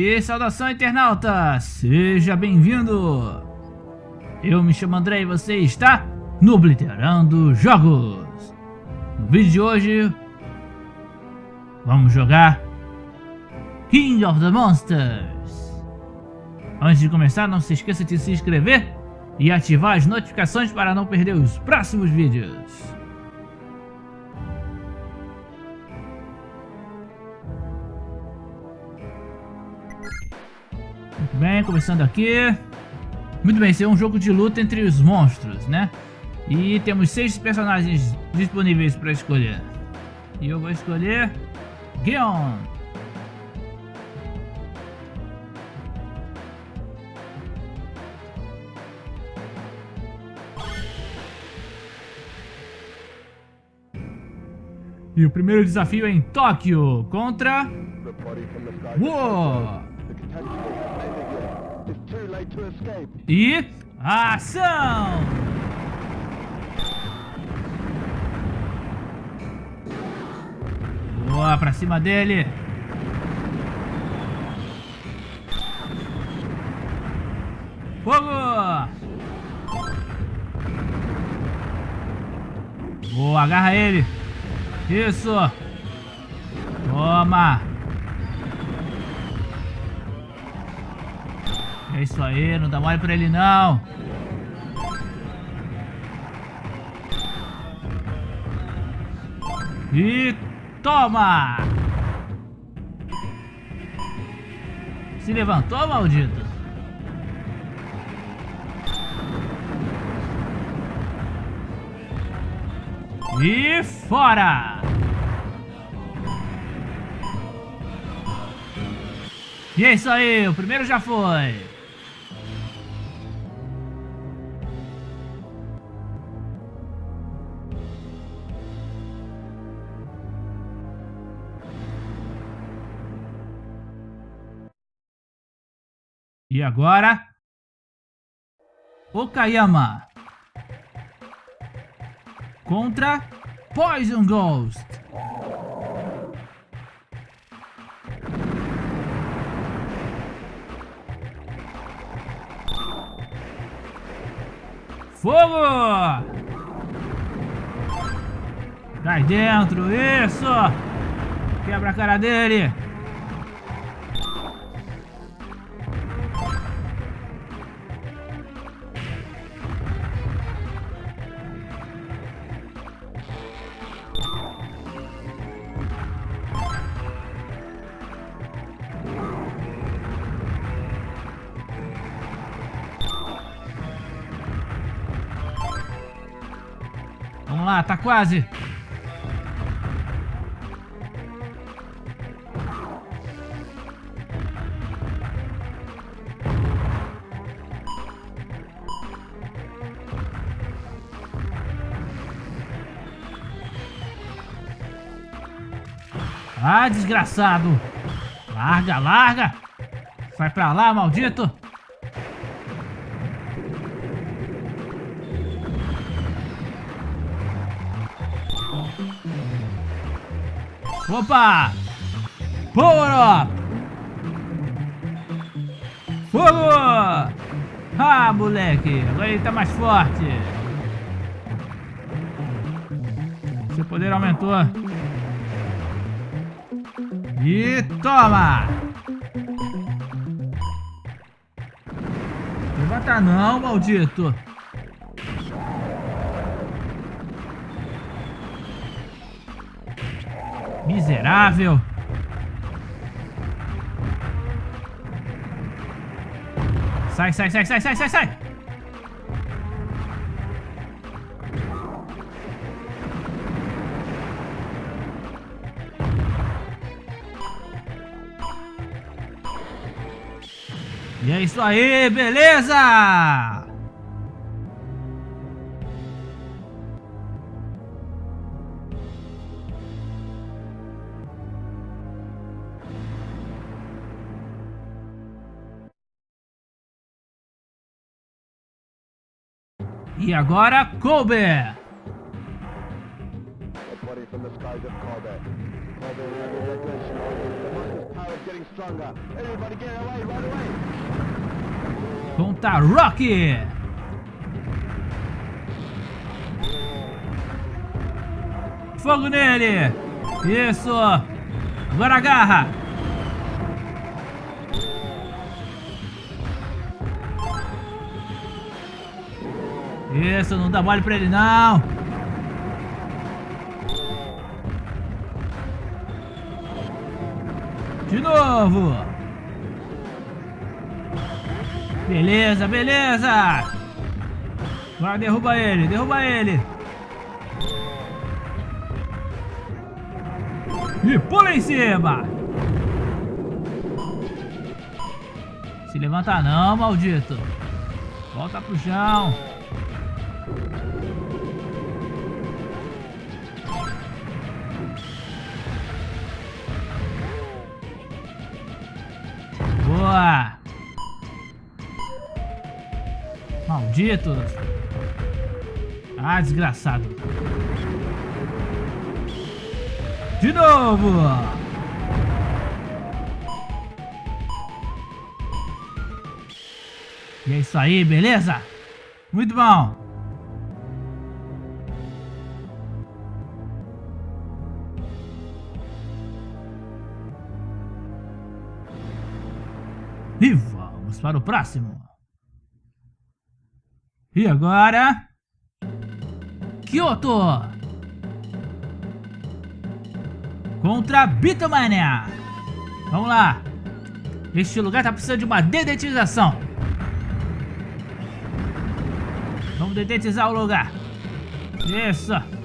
E saudação internauta, seja bem-vindo! Eu me chamo André e você está no Obliterando Jogos! No vídeo de hoje, vamos jogar King of the Monsters! Antes de começar, não se esqueça de se inscrever e ativar as notificações para não perder os próximos vídeos. Bem, começando aqui. Muito bem, esse é um jogo de luta entre os monstros, né? E temos seis personagens disponíveis para escolher. E eu vou escolher Gion. E o primeiro desafio é em Tóquio contra... Uou! E ação! Boa, pra cima dele. Fogo! Boa, agarra ele. Isso. Toma. É isso aí, não dá mole pra ele não. E toma! Se levantou, maldito? E fora! E é isso aí, o primeiro já foi. E agora... Okayama. Contra Poison Ghost. Fogo! Cai dentro, isso! Quebra a cara dele! Lá, tá quase. Ah, desgraçado. Larga, larga. Vai pra lá, maldito. Opa! Power up! Fogo! Ah, moleque! Agora ele tá mais forte! Seu poder aumentou. E toma! Levanta não, maldito! Miserável. Sai, sai, sai, sai, sai, sai, sai. E é isso aí, beleza? Away right away! Conta Rock! Fogo nele! Isso! Agora agarra! Isso, não dá mole pra ele não! De novo! Beleza, beleza! Agora derruba ele, derruba ele! E pula em cima! Se levanta não, maldito! Volta pro chão! Maldito! Ah, desgraçado! De novo! E é isso aí, beleza? Muito bom! E vamos para o próximo. E agora... Kyoto! Contra Bitomania! Vamos lá! Este lugar tá precisando de uma dedetização. Vamos dedetizar o lugar. Isso!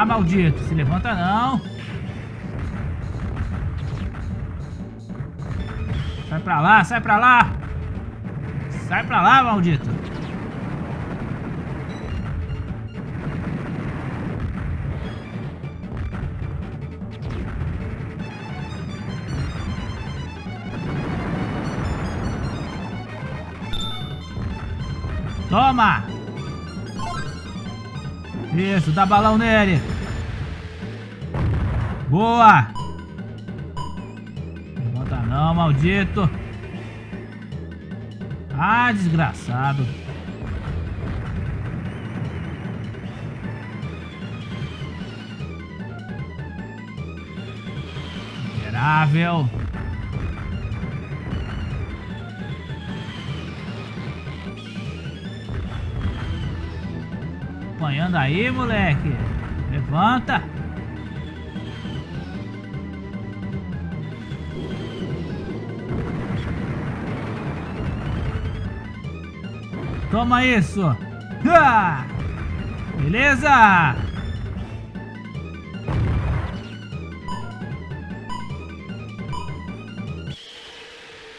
Ah, maldito, se levanta não. Sai pra lá, sai pra lá. Sai pra lá, maldito. Toma! Isso, dá balão nele. Boa! Levanta não, maldito. Ah, desgraçado. Miserável. Apanhando aí, moleque. Levanta. Toma isso. Beleza.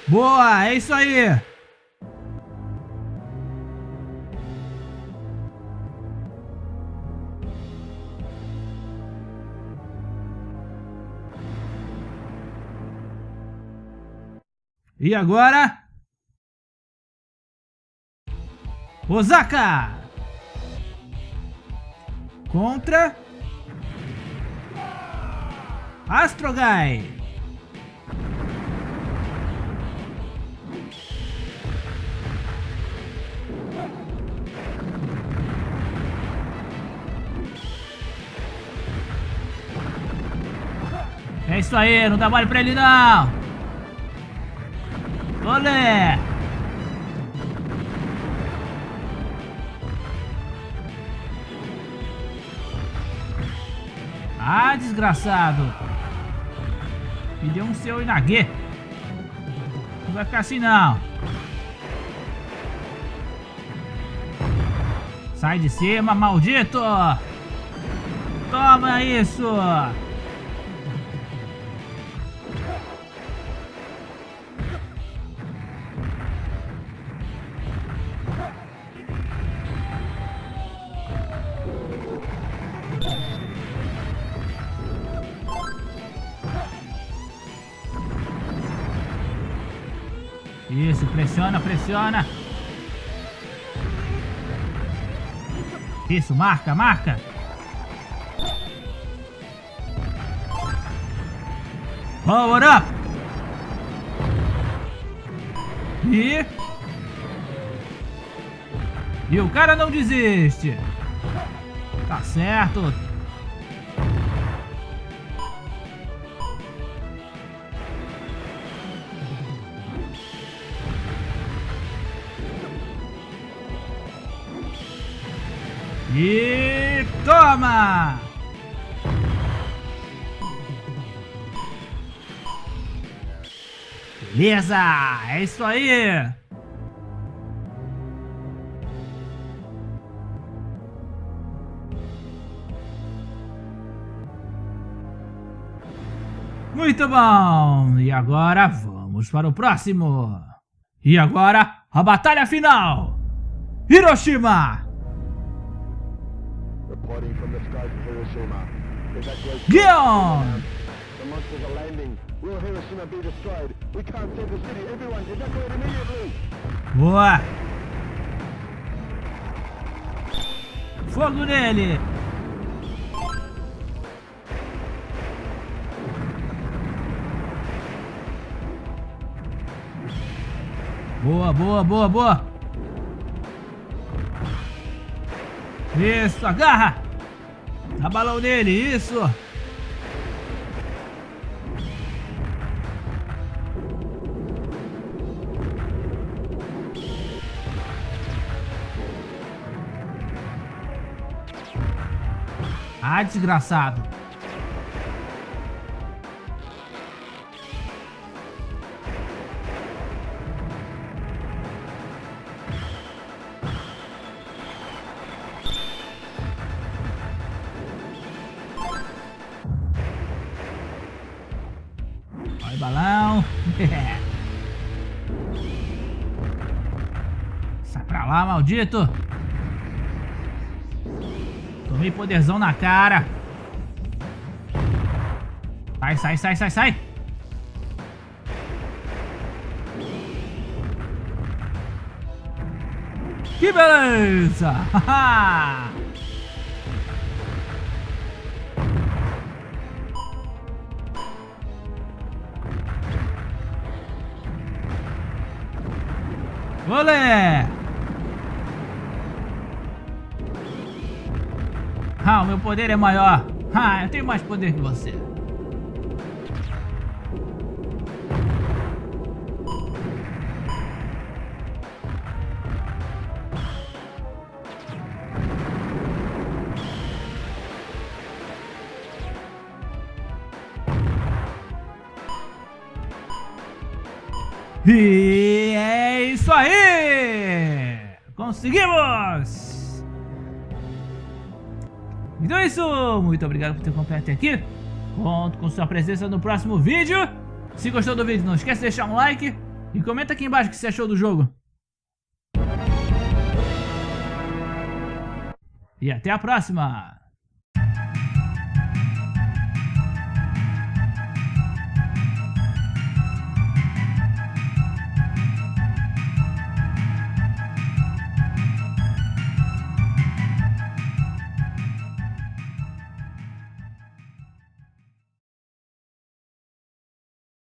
Boa, é isso aí. E agora? Osaka! Contra... Astrogai! É isso aí, não dá mole pra ele não! Olé! Ah, desgraçado! Me deu um seu Inagê. Não vai ficar assim, não. Sai de cima, maldito! Toma isso! Isso, pressiona, pressiona. Isso, marca, marca. Power up! E... E o cara não desiste. Tá certo. E toma! Beleza, é isso aí! Muito bom! E agora vamos para o próximo! E agora, a batalha final! Hiroshima! Reporting from the skies of Hiroshima. Evacuation. Gion! The monsters are landing. Will Hiroshima be destroyed? We can't save the city. Everyone, evacuate immediately. Boa! Fogo nele! Boa, boa, boa, boa! Isso, agarra! Dá balão nele, isso! Ah, desgraçado! Balão! Sai pra lá, maldito! Tomei poderzão na cara. Sai, sai, sai, sai, sai. Que beleza! Olé! Ah, o meu poder é maior. Ah, eu tenho mais poder que você. E isso aí! Conseguimos! Então é isso, muito obrigado por ter acompanhado até aqui. Conto com sua presença no próximo vídeo. Se gostou do vídeo, não esquece de deixar um like e comenta aqui embaixo o que você achou do jogo. E até a próxima!